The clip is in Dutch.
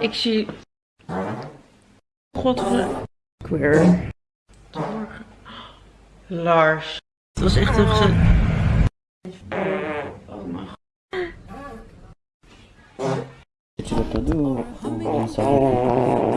Ik zie... Godver... Queer. Lars. Het was echt een geze... Oh mijn god. Weet je wat dat doen? Dan zou